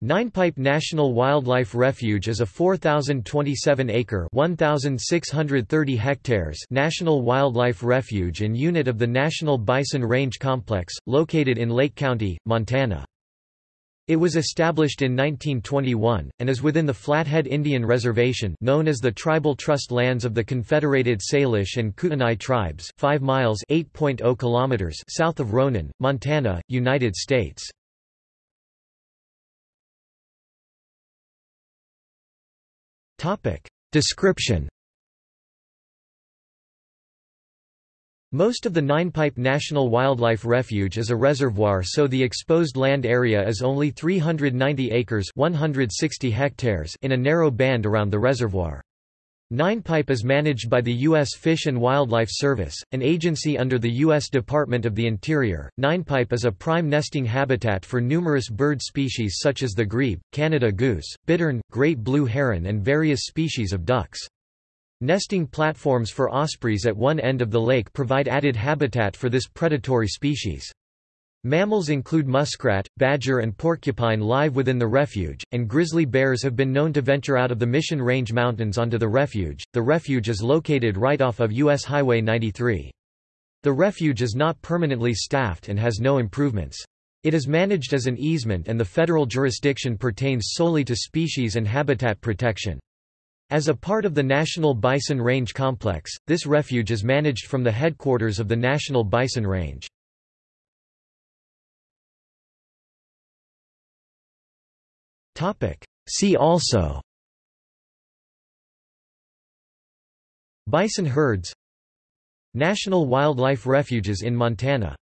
Ninepipe National Wildlife Refuge is a 4,027-acre (1,630 hectares) national wildlife refuge and unit of the National Bison Range Complex, located in Lake County, Montana. It was established in 1921, and is within the Flathead Indian Reservation known as the Tribal Trust Lands of the Confederated Salish and Kootenai Tribes 5 miles oh kilometers south of Ronan, Montana, United States. Description Most of the Ninepipe National Wildlife Refuge is a reservoir so the exposed land area is only 390 acres 160 hectares in a narrow band around the reservoir. Ninepipe is managed by the U.S. Fish and Wildlife Service, an agency under the U.S. Department of the Interior. Ninepipe is a prime nesting habitat for numerous bird species such as the grebe, Canada goose, bittern, great blue heron and various species of ducks. Nesting platforms for ospreys at one end of the lake provide added habitat for this predatory species. Mammals include muskrat, badger and porcupine live within the refuge, and grizzly bears have been known to venture out of the Mission Range Mountains onto the refuge. The refuge is located right off of US Highway 93. The refuge is not permanently staffed and has no improvements. It is managed as an easement and the federal jurisdiction pertains solely to species and habitat protection. As a part of the National Bison Range Complex, this refuge is managed from the headquarters of the National Bison Range. See also Bison herds National wildlife refuges in Montana